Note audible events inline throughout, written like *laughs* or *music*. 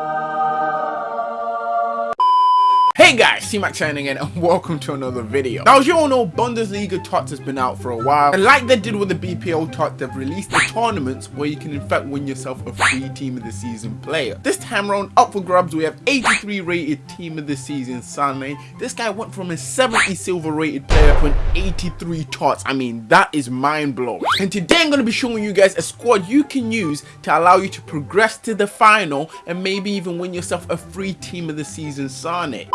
Hey guys, T-Max signing in and welcome to another video. Now as you all know, Bundesliga TOTS has been out for a while and like they did with the BPL TOTS, they've released the tournaments where you can in fact win yourself a free team of the season player. This time around, up for grabs, we have 83 rated team of the season Sane. This guy went from a 70 silver rated player to an 83 TOTS. I mean, that is mind blowing. And today I'm going to be showing you guys a squad you can use to allow you to progress to the final and maybe even win yourself a free team of the season Sane.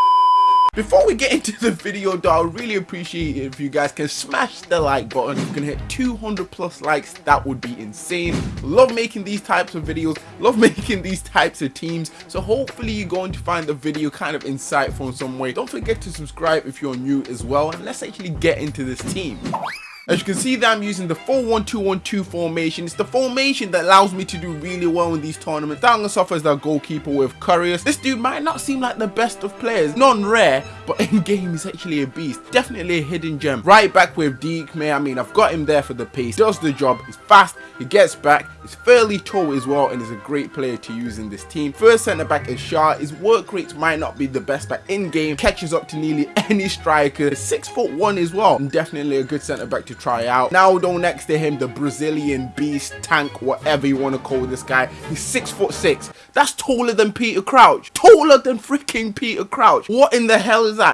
Before we get into the video though, I really appreciate it if you guys can smash the like button. If you can hit 200 plus likes, that would be insane. Love making these types of videos, love *laughs* making these types of teams. So hopefully you're going to find the video kind of insightful in some way. Don't forget to subscribe if you're new as well. And let's actually get into this team. As you can see that I'm using the 4-1-2-1-2 formation. It's the formation that allows me to do really well in these tournaments. Douglas off as the goalkeeper with Couriers. This dude might not seem like the best of players. Non-rare, but *laughs* in game he's actually a beast. Definitely a hidden gem. Right back with Deke, man. I mean, I've got him there for the pace. Does the job. He's fast. He gets back. He's fairly tall as well and is a great player to use in this team. First centre back is Shah. His work rates might not be the best, but in game catches up to nearly *laughs* any striker. Six foot one as well. And definitely a good centre back to to try out. Now though next to him, the Brazilian beast, tank, whatever you want to call this guy. He's six foot six. That's taller than Peter Crouch. Taller than freaking Peter Crouch. What in the hell is that?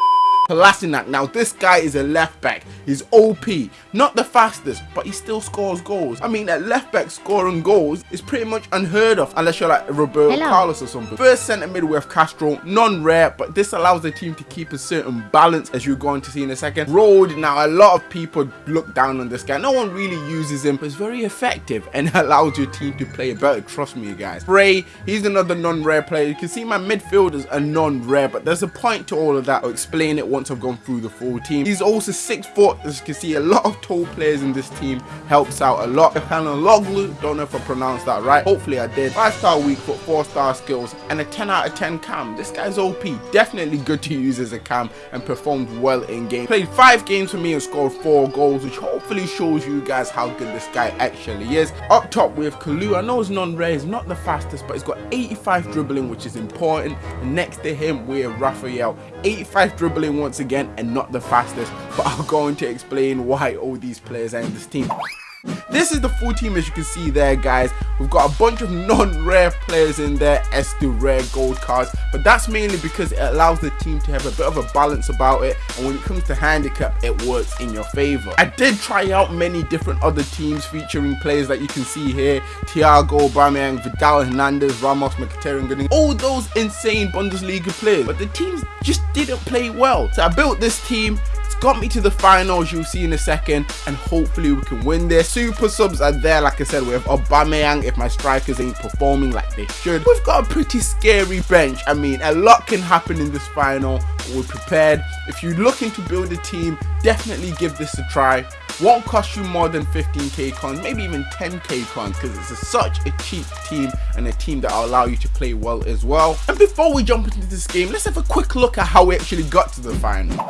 Kolasinac. Now this guy is a left back. He's OP. Not the fastest, but he still scores goals. I mean, at left back scoring goals is pretty much unheard of unless you're like Roberto Hello. Carlos or something. First centre mid have Castro, non-rare, but this allows the team to keep a certain balance as you're going to see in a second. Rode, now a lot of people look down on this guy. No one really uses him, but it's very effective and *laughs* allows your team to play better. Trust me, guys. Bray, he's another non-rare player. You can see my midfielders are non-rare, but there's a point to all of that. I'll explain it once I've gone through the full team. He's also six foot. As you can see, a lot of tall players in this team helps out a lot. Loglu, don't know if I pronounced that right. Hopefully I did. Five star weak foot, four star skills, and a 10 out of 10 cam. This guy's OP. Definitely good to use as a cam and performed well in game. Played five games for me and scored four goals, which hopefully shows you guys how good this guy actually is. Up top we have Kalou. I know he's non-rare, he's not the fastest, but he's got 85 dribbling, which is important. And next to him we have Raffael. 85 dribbling once again and not the fastest but I'm going to explain why all these players are in this team. This is the full team as you can see there guys. We've got a bunch of non-rare players in there as the rare gold cards. But that's mainly because it allows the team to have a bit of a balance about it. And when it comes to handicap, it works in your favor. I did try out many different other teams featuring players that you can see here. Thiago, Aubameyang, Vidal, Hernandez, Ramos, Mkhitaryan, all those insane Bundesliga players. But the teams just didn't play well. So I built this team it's got me to the finals you'll see in a second and hopefully we can win this super subs are there like i said have Aubameyang if my strikers ain't performing like they should. We've got a pretty scary bench. I mean a lot can happen in this final. We're prepared. If you're looking to build a team definitely give this a try. Won't cost you more than 15k coins maybe even 10k coins because it's a, such a cheap team and a team that will allow you to play well as well. And before we jump into this game let's have a quick look at how we actually got to the final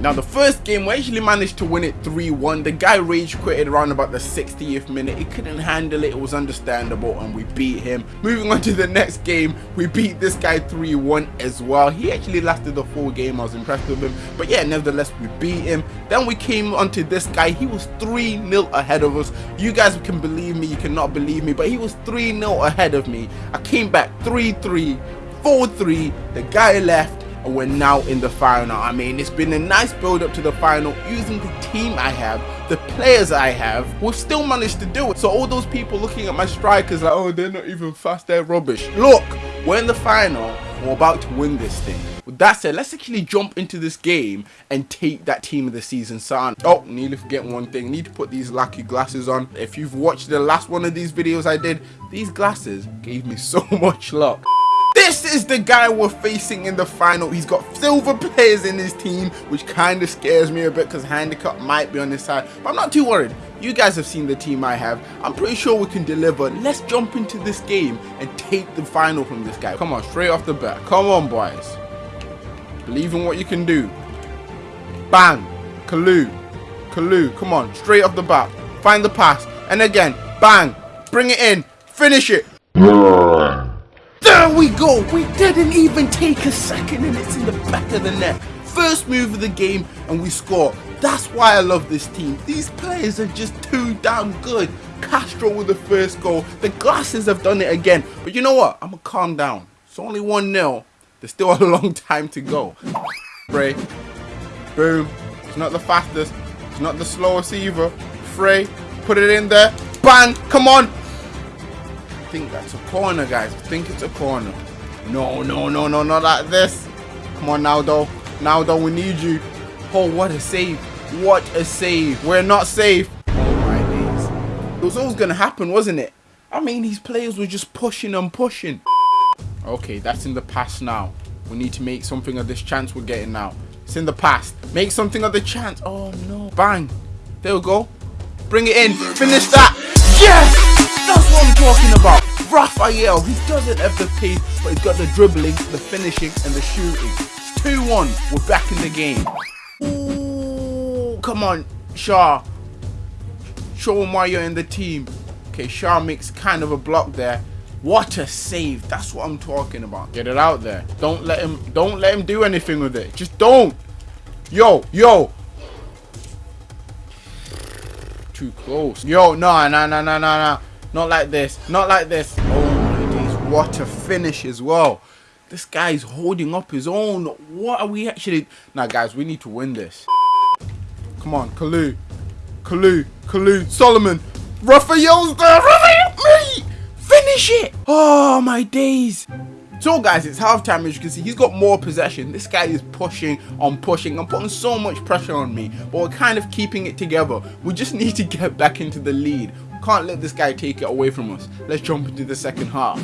now the first game we actually managed to win it 3-1. The guy rage quitted around about the 60th minute. He couldn't handle it. It was understandable and we beat him. Moving on to the next game, we beat this guy 3-1 as well. He actually lasted the full game. I was impressed with him. But yeah, nevertheless, we beat him. Then we came onto this guy. He was 3-0 ahead of us. You guys can believe me. You cannot believe me. But he was 3-0 ahead of me. I came back 3-3, 4-3. The guy left and we're now in the final. I mean, it's been a nice build up to the final using the team I have, the players I have. We've still managed to do it. So all those people looking at my strikers like, oh, they're not even fast, they're rubbish. Look, we're in the final. We're about to win this thing. With that said, let's actually jump into this game and take that team of the season sign. Oh, nearly forget one thing. Need to put these lucky glasses on. If you've watched the last one of these videos I did, these glasses gave me *laughs* so much luck. This is the guy we're facing in the final. He's got silver players in his team, which kind of scares me a bit because handicap might be on his side. But I'm not too worried. You guys have seen the team I have. I'm pretty sure we can deliver. Let's jump into this game and take the final from this guy. Come on, straight off the bat. Come on, boys. Believe in what you can do. Bang. Kalou. Kalou. Come on, straight off the bat. Find the pass. And again, bang. Bring it in. Finish it. We go. We didn't even take a second and it's in the back of the net. First move of the game and we score. That's why I love this team. These players are just too damn good. Castro with the first goal. The glasses have done it again. But you know what? I'm going to calm down. It's only 1-0. There's still *laughs* a long time to go. Frey. Boom. It's not the fastest. It's not the slowest either. Frey. Put it in there. Bang. Come on. Think that's a corner, guys. I think it's a corner. No, no, no, no, not like this. Come on now, though. Now, though, we need you. Oh, what a save. What a save. We're not safe. Oh, my days. It was always going to happen, wasn't it? I mean, these players were just pushing and pushing. Okay, that's in the past now. We need to make something of this chance we're getting now. It's in the past. Make something of the chance. Oh, no. Bang. There we go. Bring it in. Finish that. Yes! Talking about. Raffael, he doesn't have the pace, but he's got the dribbling, the finishing, and the shooting. It's 2-1. We're back in the game. Ooh, come on, Shaw. Show him why you're in the team. Okay, Shaw makes kind of a block there. What a save. That's what I'm talking about. Get it out there. Don't let him don't let him do anything with it. Just don't. Yo, yo. Too close. Yo, no, no, no, no, no, no. Not like this. Not like this. Oh my days. What a finish as well. This guy's holding up his own. What are we actually... Now, guys, we need to win this. Come on, Kalou. Kalou. Kalou. Salomon. Raffael's there. Raffael, me. Finish it. Oh, my days. So guys, it's halftime as you can see, he's got more possession. This guy is pushing on pushing and putting so much pressure on me, but we're kind of keeping it together. We just *laughs* need to get back into the lead. Can't let this guy take it away from us. Let's jump into the second half.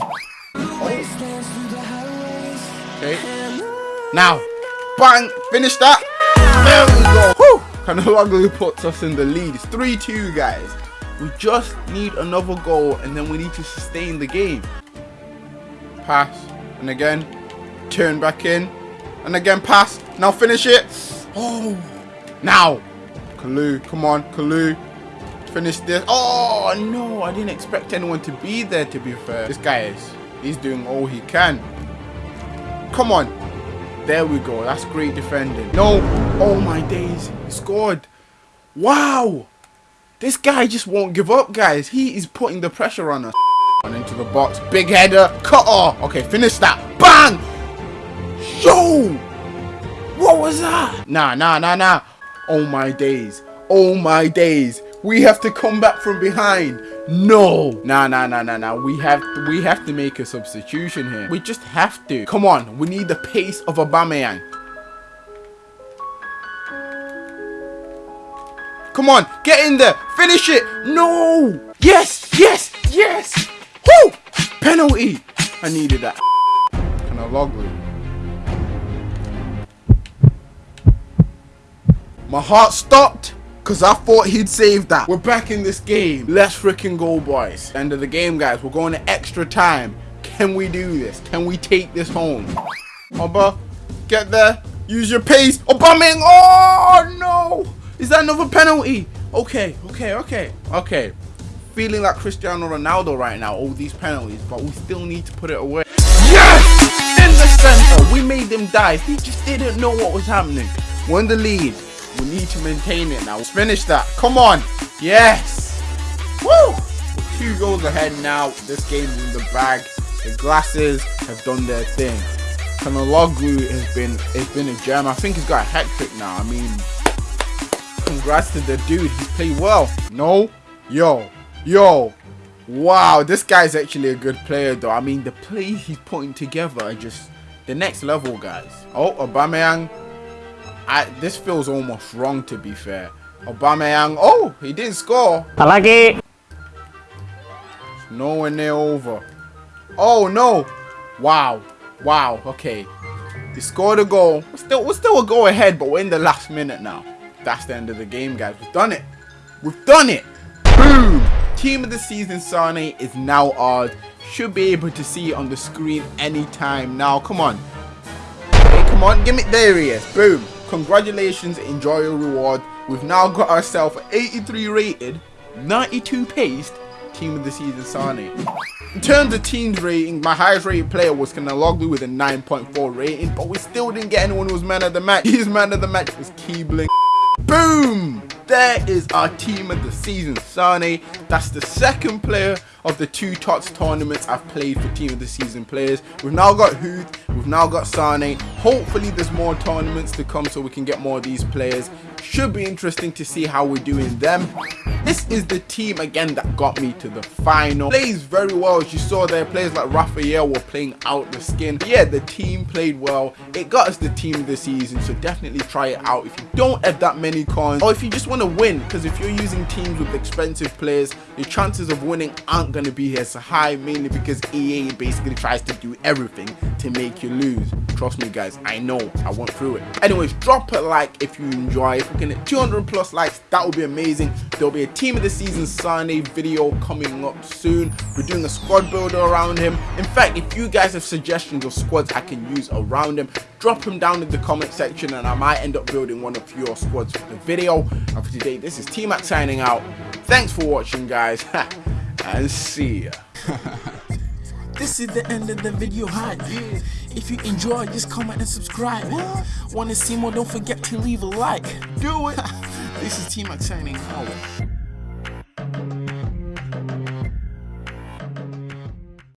Okay. Now, bang, finish that. There we go. Whew. Calhanoglu puts us in the lead. It's 3-2, guys. We just need another goal and then we need to sustain the game. Pass. And again, turn back in. And again, pass. Now finish it. Oh, now. Kalou, come on, Kalou finish this. Oh, no. I didn't expect anyone to be there, to be fair. This guy is. He's doing all he can. Come on. There we go. That's great defending. No. Oh, my days. He scored. Wow. This guy just won't give up, guys. He is putting the pressure on us. On into the box. Big header. Cut off. Okay, finish that. Bang. Yo. What was that? Nah, nah, nah, nah. Oh, my days. Oh, my days. We have to come back from behind. No. Nah, nah, nah, nah, nah. We have to, we have to make a substitution here. We just have to. Come on. We need the pace of Aubameyang. Come on. Get in there. Finish it. No. Yes. Yes. Yes. Woo. Penalty. I needed that. Can I log with My heart stopped. Because I thought he'd save that. We're back in this game. Let's freaking go, boys. End of the game, guys. We're going to extra time. Can we do this? Can we take this home? Oba, get there. Use your pace. Aubameyang. Oh, no. Is that another penalty? Okay, okay, okay, okay. Feeling like Cristiano Ronaldo right now, all these penalties, but we still need to put it away. Yes! In the center. We made them dive. He just didn't know what was happening. We're in the lead. We need to maintain it now. Let's finish that. Come on. Yes. Woo. Two goals ahead now. This game's in the bag. The glasses have done their thing. Calhanoglu has been it's been a gem. I think he's got a hat trick now. I mean, congrats to the dude. He played well. No. Yo. Yo. Wow, this guy's actually a good player though. I mean, the plays he's putting together are just the next level, guys. Oh, Aubameyang I, this feels almost wrong to be fair. Aubameyang, oh, he didn't score. I like it. It's nowhere near over. Oh no! Wow, wow. Okay, he scored a goal. We're still, we're still a goal ahead, but we're in the last minute now. That's the end of the game, guys. We've done it. We've done it. Boom! Team of the season, Sane is now ours. Should be able to see it on the screen anytime now. Come on. Hey, come on. Give me. There he is. Boom. Congratulations, enjoy your reward. We've now got ourselves 83 rated, 92 paced, team of the season Sane. In terms of teams rating, my highest rated player was Calhanoglu with a 9.4 rating, but we still didn't get anyone who was man of the match. His man of the match was Keebling. Boom! There is our team of the season, Sane. That's the second player of the two TOTS tournaments I've played for team of the season players. We've now got Huth, we've now got Sane. Hopefully there's more tournaments to come so we can get more of these players. Should be interesting to see how we're doing them. This is the team again that got me to the final. Plays very well as you saw there. Players like Raffael were playing out the skin. But yeah, the team played well. It got us the team of the season, so definitely try it out. If you don't have that many coins, or if you just want to win, because if you're using teams with expensive players, your chances of winning aren't to be as high, mainly because EA basically tries to do everything to make you lose. Trust me guys, I know, I went through it. Anyways, drop a like if you enjoy. If we can hit 200 plus likes, that would be amazing. There'll be a team of the season Sane video coming up soon. We're doing a squad builder around him. In fact, if you guys have suggestions of squads I can use around him, drop them down in the comment section and I might end up building one of your squads for the video. And for today, this is T-Mac signing out. Thanks for watching guys, *laughs* and see ya. *laughs* This is the end of the video hype. If you enjoy, just comment and subscribe. Want to see more? Don't forget to leave a like. Do it. *laughs* This is T-Mac signing out.